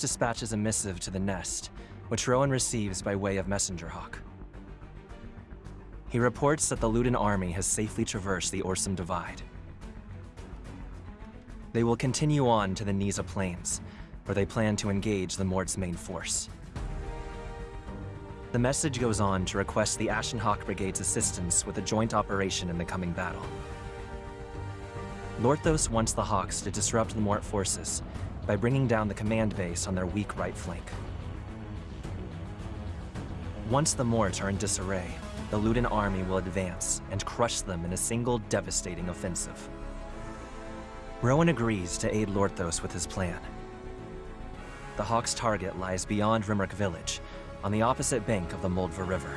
Dispatches a missive to the nest, which Rowan receives by way of messenger hawk. He reports that the Luden army has safely traversed the Orsum Divide. They will continue on to the Niza Plains, where they plan to engage the Mort's main force. The message goes on to request the Ashenhawk Brigade's assistance with a joint operation in the coming battle. Lorthos wants the Hawks to disrupt the Mort forces by bringing down the command base on their weak right flank. Once the Mort are in disarray, the Luden army will advance and crush them in a single devastating offensive. Rowan agrees to aid Lorthos with his plan. The Hawks' target lies beyond Rimrock village, on the opposite bank of the Moldva River.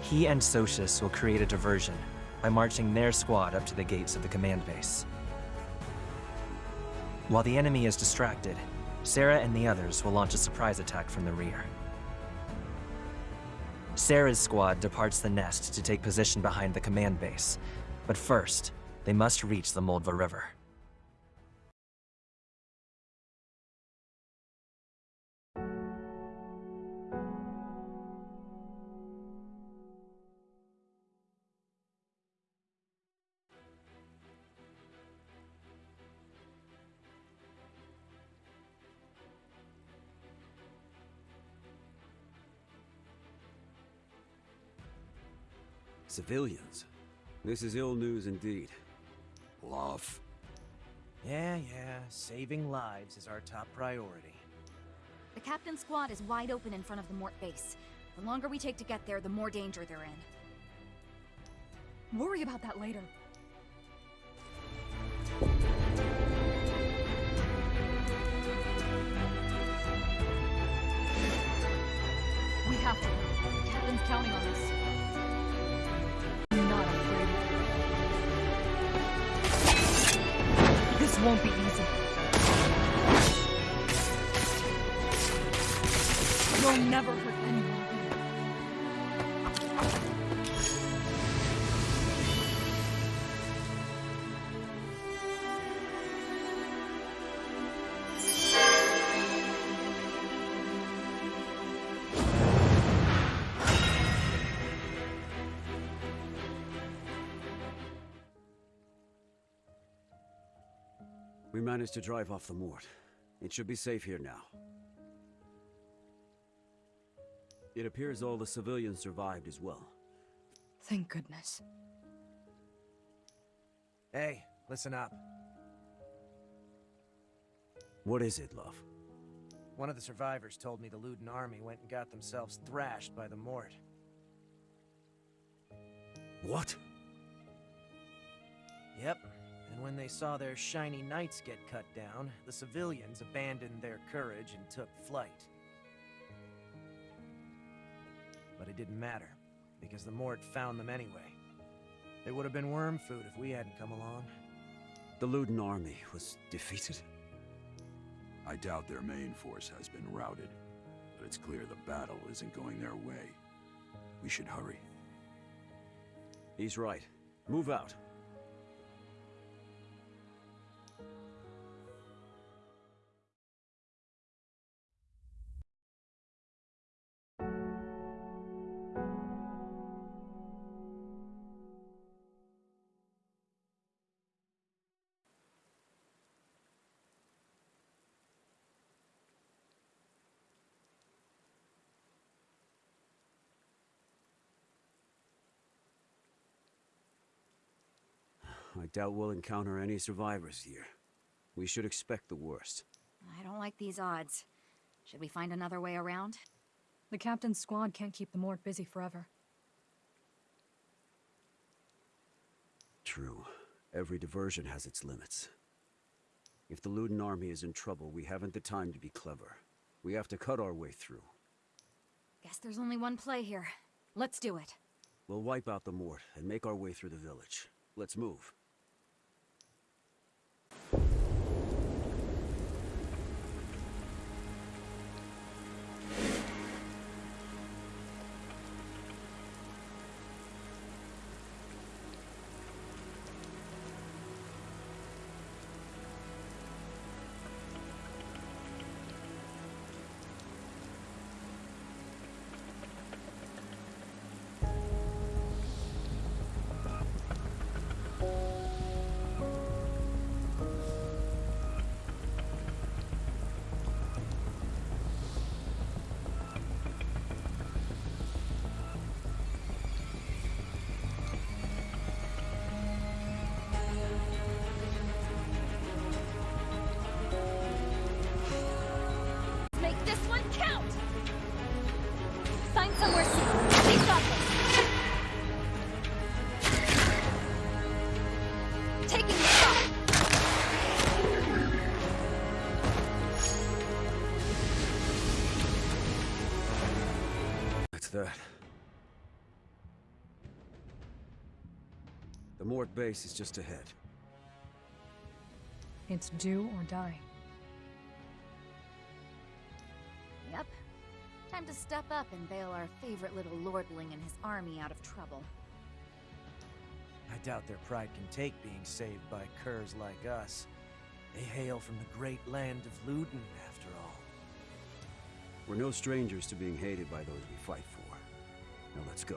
He and Socius will create a diversion by marching their squad up to the gates of the command base. While the enemy is distracted, Sarah and the others will launch a surprise attack from the rear. Sarah's squad departs the nest to take position behind the command base, but first, they must reach the Moldva River. Civilians. This is ill news indeed. Love. Yeah, yeah, saving lives is our top priority. The captain's squad is wide open in front of the Mort base. The longer we take to get there, the more danger they're in. Worry about that later. We have to. The captain's counting on us. Won't be easy. You'll never hurt anyone We managed to drive off the Mort. It should be safe here now. It appears all the civilians survived as well. Thank goodness. Hey, listen up. What is it, love? One of the survivors told me the Luden army went and got themselves thrashed by the Mort. What? When they saw their shiny knights get cut down, the civilians abandoned their courage and took flight. But it didn't matter, because the Mort found them anyway. They would have been worm food if we hadn't come along. The Luden army was defeated? I doubt their main force has been routed, but it's clear the battle isn't going their way. We should hurry. He's right. Move out. I doubt we'll encounter any survivors here. We should expect the worst. I don't like these odds. Should we find another way around? The captain's squad can't keep the Mort busy forever. True. Every diversion has its limits. If the Luden army is in trouble, we haven't the time to be clever. We have to cut our way through. Guess there's only one play here. Let's do it. We'll wipe out the Mort and make our way through the village. Let's move. That. The Mort base is just ahead. It's do or die. Yep. Time to step up and bail our favorite little lordling and his army out of trouble. I doubt their pride can take being saved by curs like us. They hail from the great land of Luden, after all. We're no strangers to being hated by those we fight for. Now let's go.